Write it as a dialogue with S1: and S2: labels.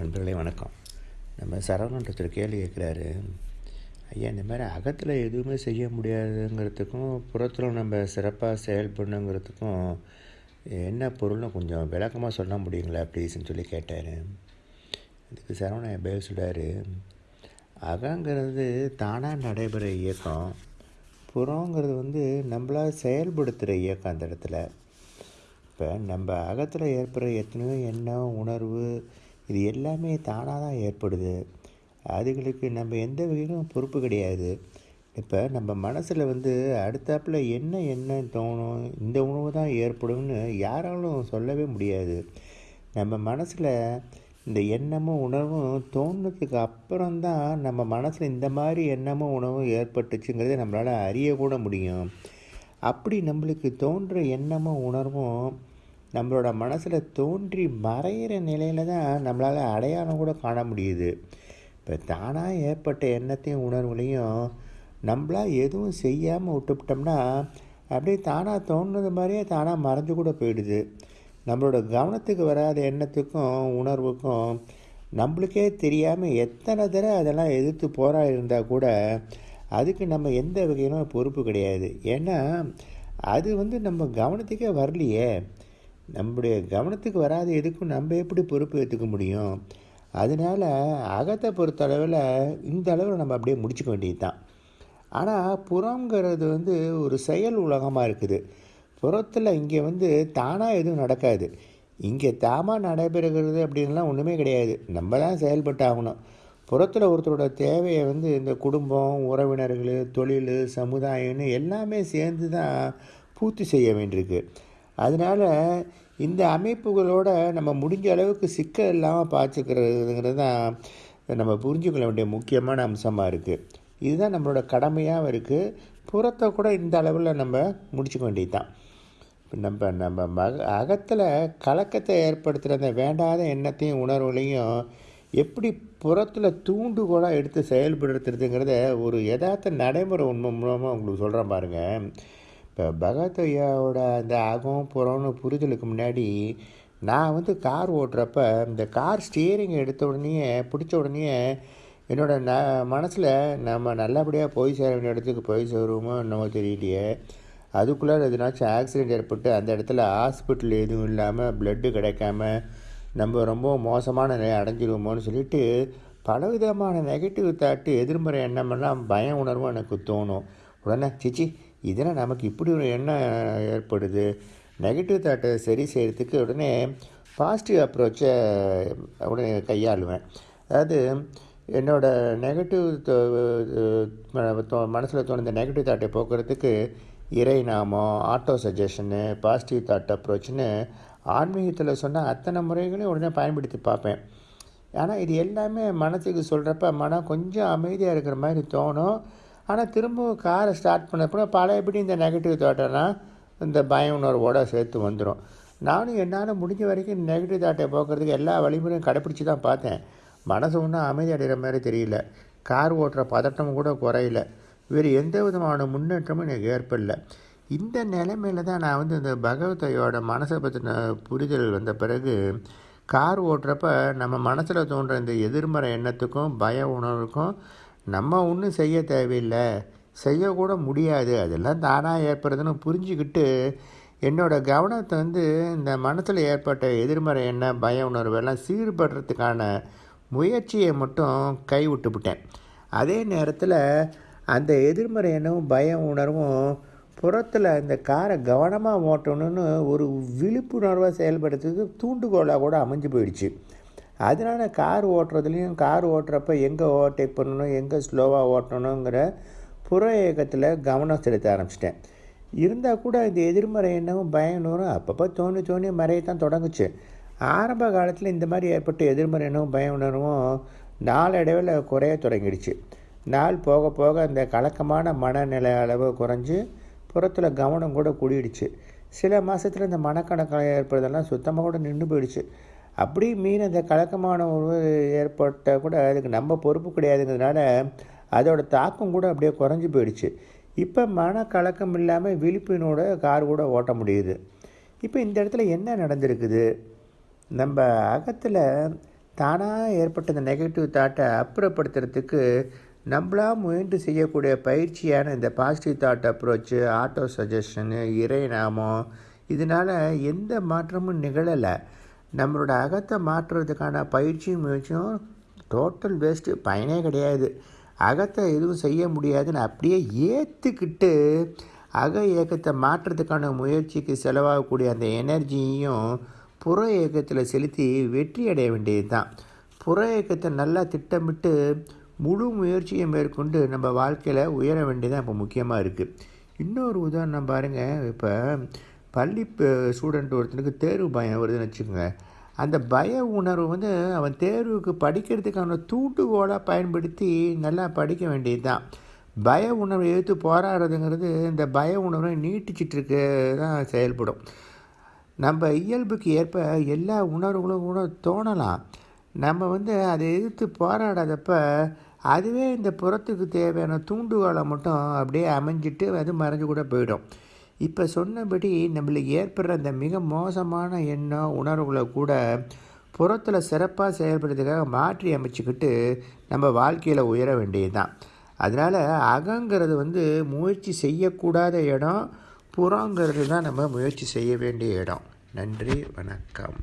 S1: நண்பர்களே வணக்கம். நம்ம சரவணன்ற கேள்வி கேட்குறாரு. ஐயா இந்த மாதிரி அகத்தில் எதுவுமே செய்ய முடியாதுங்கிறதுக்கும் புறத்தில் நம்ம சிறப்பாக செயல்படணுங்கிறதுக்கும் என்ன பொருள்னு கொஞ்சம் விளக்கமாக சொல்ல முடியுங்களா ப்ளீஸ்ன்னு சொல்லி கேட்டார். அதுக்கு சரவணன் பேர் சொல்கிறார் அகங்கிறது தானாக நடைபெற இயக்கம். புறங்கிறது வந்து நம்மளாக செயல்படுத்துகிற இயக்கம் அந்த இடத்துல. இப்போ நம்ம அகத்தில் ஏற்படுற எத்தனையோ எண்ணம் உணர்வு இது எல்லாமே தானாக தான் ஏற்படுது. அதுகளுக்கு நம்ம எந்த வகையிலும் பொறுப்பு கிடையாது. இப்போ நம்ம மனசில் வந்து அடுத்தாப்பில் என்ன எண்ணம் தோணும் இந்த உணவு தான் ஏற்படும்னு யாராலும் சொல்லவே முடியாது. நம்ம மனசில் இந்த எண்ணமும் உணர்வும் தோணுனதுக்கு அப்புறம்தான் நம்ம மனசில் இந்த மாதிரி எண்ணமும் உணவும் ஏற்பட்டுச்சுங்கிறத நம்மளால் அறியக்கூட முடியும். அப்படி நம்மளுக்கு தோன்ற எண்ணமும் உணர்வும் நம்மளோட மனசில் தோன்றி மறையிற நிலையில் தான் நம்மளால் அடையாளம் கூட காண முடியுது. இப்போ தானாக ஏற்பட்ட எண்ணத்தையும் உணர்வுலையும் நம்மளாக எதுவும் செய்யாமல் விட்டுவிட்டோம்னா அப்படியே தானாக தோணுது மாதிரியே தானாக மறைஞ்சு கூட போயிடுது. நம்மளோட கவனத்துக்கு வராத எண்ணத்துக்கும் உணர்வுக்கும் நம்மளுக்கே தெரியாமல் எத்தனை தடவை அதெல்லாம் எதிர்த்து போராடி இருந்தால் கூட அதுக்கு நம்ம எந்த வகையிலும் பொறுப்பு கிடையாது. ஏன்னா அது வந்து நம்ம கவனத்துக்கே வரலையே. நம்முடைய கவனத்துக்கு வராத எதுக்கும் நம்ம எப்படி பொறுப்பு ஏற்றுக்க முடியும்? அதனால் அகத்தை பொறுத்தளவில் இந்த அளவில் நம்ம அப்படியே முடிச்சுக்க வேண்டியது தான் ஆனால் புறங்கிறது வந்து ஒரு செயல் உலகமாக இருக்குது. புறத்தில் இங்கே வந்து தானாக எதுவும் நடக்காது. இங்கே தாமாக நடைபெறுகிறது அப்படின்லாம் ஒன்றுமே கிடையாது. நம்ம தான் செயல்பட்டு ஆகணும். புறத்தில் ஒருத்தரோட தேவையை வந்து இந்த குடும்பம் உறவினர்கள் தொழில் சமுதாயம்னு எல்லாமே சேர்ந்து தான் பூர்த்தி செய்ய வேண்டியிருக்கு. அதனால் இந்த அமைப்புகளோட நம்ம முடிஞ்ச அளவுக்கு சிக்கல் இல்லாமல் பார்த்துக்கிறதுங்கிறது தான் நம்ம புரிஞ்சுக்கொள்ள வேண்டிய முக்கியமான அம்சமாக இருக்குது இதுதான் நம்மளோட கடமையாகவும் இருக்குது புறத்தை கூட இந்த அளவில் நம்ம முடிச்சுக்க வேண்டியது தான் நம்ம நம்ம மக அகத்தில் கலக்கத்தை ஏற்படுத்துகிற அந்த வேண்டாத எண்ணத்தையும் உணர்வுகளையும் எப்படி புறத்தில் தூண்டுகோலாக எடுத்து செயல்படுத்துறதுங்கிறத ஒரு யதார்த்த நடைமுறை உண்மை மூலமாக உங்களுக்கு சொல்கிறேன் பாருங்கள் இப்போ பகவத் ஐயாவோட அந்த அகம் புறம்னு புரிதலுக்கு முன்னாடி நான் வந்து கார் ஓட்டுறப்ப இந்த கார் ஸ்டியரிங் எடுத்த உடனே பிடிச்ச உடனே என்னோட ந மனசில் நம்ம நல்லபடியாக போய் சேர வேண்டிய இடத்துக்கு போய் சேருவோமோ என்னமோ தெரியலையே. அதுக்குள்ளே எதுனாச்சும் ஆக்சிடெண்ட் ஏற்பட்டு அந்த இடத்துல ஹாஸ்பிட்டல் எதுவும் இல்லாமல் பிளட்டு கிடைக்காம நம்ம ரொம்ப மோசமான நிலை அடைஞ்சிருவோமோன்னு சொல்லிட்டு பலவிதமான நெகட்டிவ் தாட்டு எதிர்மறை எண்ணமெல்லாம் பயம் உணர்வும் எனக்கு தோணும். உடனே சிச்சி இதனால் நமக்கு இப்படி ஒரு எண்ணம் ஏற்படுது. நெகட்டிவ் தாட்டை சரி செய்கிறதுக்கு உடனே பாசிட்டிவ் அப்ரோச்சை உடனே கையாளுவேன். அதாவது என்னோடய நெகட்டிவ் மனசில் தோணுந்த நெகட்டிவ் தாட்டை போக்குறதுக்கு இறை நாமம் ஆட்டோ சஜஷனு பாசிட்டிவ் தாட் அப்ரோச்னு ஆன்மீகத்தில் சொன்ன அத்தனை முறைகளையும் உடனே பயன்படுத்தி பார்ப்பேன். ஆனால் இது எல்லாமே மனசுக்கு சொல்கிறப்ப மனம் கொஞ்சம் அமைதியாக இருக்கிற மாதிரி தோணும். ஆனால் திரும்பவும் காரை ஸ்டார்ட் பண்ணப்போ பழையபடி இந்த நெகட்டிவ் தாட்டெல்லாம் இந்த பய உணர்வோடு சேர்த்து வந்துடும் நானும் என்னால் முடிஞ்ச வரைக்கும் நெகட்டிவ் தாட்டை போக்குறதுக்கு எல்லா வழிமுறையும் கடைப்பிடிச்சி தான் பார்த்தேன். மனசு ஒன்றும் அமைதி அடைகிற மாதிரி தெரியல. கார் ஓட்டுற பதட்டமும் கூட குறையில. வேறு எந்த விதமான முன்னேற்றமும் எனக்கு ஏற்படல. இந்த நிலைமையில் தான் நான் வந்து இந்த பகவதையோட மனசை பற்றின புரிதல் வந்த பிறகு கார் ஓட்டுறப்ப நம்ம மனசில் தோன்ற இந்த எதிர்மறை எண்ணத்துக்கும் பய உணர்வுக்கும் நம்ம ஒன்றும் செய்ய தேவையில்லை. செய்யக்கூட முடியாது. அதெல்லாம் தானாக ஏற்படுறதுன்னு புரிஞ்சுக்கிட்டு என்னோடய கவனத்தை வந்து இந்த மனசில் ஏற்பட்ட எதிர்மறை என்ன பய உணர்வெல்லாம் சீர்படுறதுக்கான முயற்சியை மட்டும் கைவிட்டுவிட்டேன் அதே நேரத்தில் அந்த எதிர்மறை எண்ணமும் பய உணர்வும் புறத்தில் இந்த காரை கவனமாக ஓட்டணும்னு ஒரு விழிப்புணர்வாக செயல்படுத்துறதுக்கு தூண்டுகோலாக கூட அமைஞ்சு போயிடுச்சு. அதனால் கார் ஓட்டுறதுலேயும் கார் ஓட்டுறப்ப எங்கே ஓவர்டேக் பண்ணணும் எங்கே ஸ்லோவாக ஓட்டணுங்கிற புற இயக்கத்தில் கவனம் செலுத்த ஆரம்பிச்சிட்டேன். இருந்தால் கூட இந்த எதிர்மறை எண்ணமும் பயனும் அப்பப்போ தோணி தோணி மறையத்தான் தொடங்குச்சு. ஆரம்ப காலத்தில் இந்த மாதிரி ஏற்பட்ட எதிர்மறை எண்ணமும் பய உணர்வும் நாளடைவில் குறைய தொடங்கிடுச்சு. நாள் போக போக அந்த கலக்கமான மனநிலை அளவு குறைஞ்சி புறத்தில் கவனம் கூட கூடிடுச்சு. சில மாதத்தில் இந்த மனக்கணக்கம் ஏற்படுறதெல்லாம் சுத்தமாக கூட நின்று போயிடுச்சு. அப்படி மீறி அந்த கலக்கமான உணவு ஏற்பட்ட கூட அதுக்கு நம்ம பொறுப்பு கிடையாதுங்கிறதுனால அதோட தாக்கம் கூட அப்படியே குறைஞ்சி போயிடுச்சு. இப்போ மன கலக்கம் இல்லாமல் விழிப்பினோட கார் கூட ஓட்ட முடியுது. இப்போ இந்த இடத்துல என்ன நடந்திருக்குது? நம்ம அகத்தில் தானாக ஏற்பட்ட இந்த நெகட்டிவ் தாட்டை அப்புறப்படுத்துறதுக்கு நம்மளா முயன்று செய்யக்கூடிய பயிற்சியான இந்த பாசிட்டிவ் தாட் அப்ரோச்சு ஆட்டோ சஜஷனு இறை நாமம் இதனால் எந்த மாற்றமும் நிகழலை. நம்மளோட அகத்தை மாற்றுறதுக்கான பயிற்சியும் முயற்சியும் டோட்டல் வேஸ்ட்டு பயனே கிடையாது. அகத்தை எதுவும் செய்ய முடியாதுன்னு அப்படியே ஏற்றுக்கிட்டு அக இயக்கத்தை மாற்றுறதுக்கான முயற்சிக்கு செலவாகக்கூடிய அந்த எனர்ஜியையும் புற இயக்கத்தில் செலுத்தி வெற்றி அடைய வேண்டியது தான் புற இயக்கத்தை நல்லா திட்டமிட்டு முழு முயற்சியை மேற்கொண்டு நம்ம வாழ்க்கையில் உயர வேண்டியதான் இப்போ முக்கியமாக இருக்குது இன்னொரு உதாரணம் பாருங்கள் இப்போ பள்ளி ஸ்டூடெண்ட் ஒருத்தனுக்கு தேர்வு பயம் வருதுன்னு வச்சுக்கோங்க. அந்த பய உணர்வு வந்து அவன் தேர்வுக்கு படிக்கிறதுக்கான தூண்டுகோலாக பயன்படுத்தி நல்லா படிக்க வேண்டியது தான் பய உணர்வை எடுத்து போராடுறதுங்கிறது இந்த பய உணர்வை நீட்டிச்சிட்ருக்கு தான் செயல்படும். நம்ம இயல்புக்கு ஏற்ப எல்லா உணர்வுகளும் கூட தோணலாம். நம்ம வந்து அதை எதிர்த்து போராடாதப்ப அதுவே இந்த புறத்துக்கு தேவையான தூண்டுகோலை மட்டும் அப்படியே அமைஞ்சிட்டு அது மறைஞ்சு கூட போயிடும். இப்போ சொன்னபடி நம்மளுக்கு ஏற்படுற அந்த மிக மோசமான எண்ணம் உணர்வுகளை கூட புறத்தில் சிறப்பாக செயல்படுறதுக்காக மாற்றி அமைச்சிக்கிட்டு நம்ம வாழ்க்கையில் உயர வேண்டியது தான் அதனால் அகங்கிறது வந்து முயற்சி செய்யக்கூடாத இடம் புறங்கிறது தான் நம்ம முயற்சி செய்ய வேண்டிய இடம். நன்றி வணக்கம்.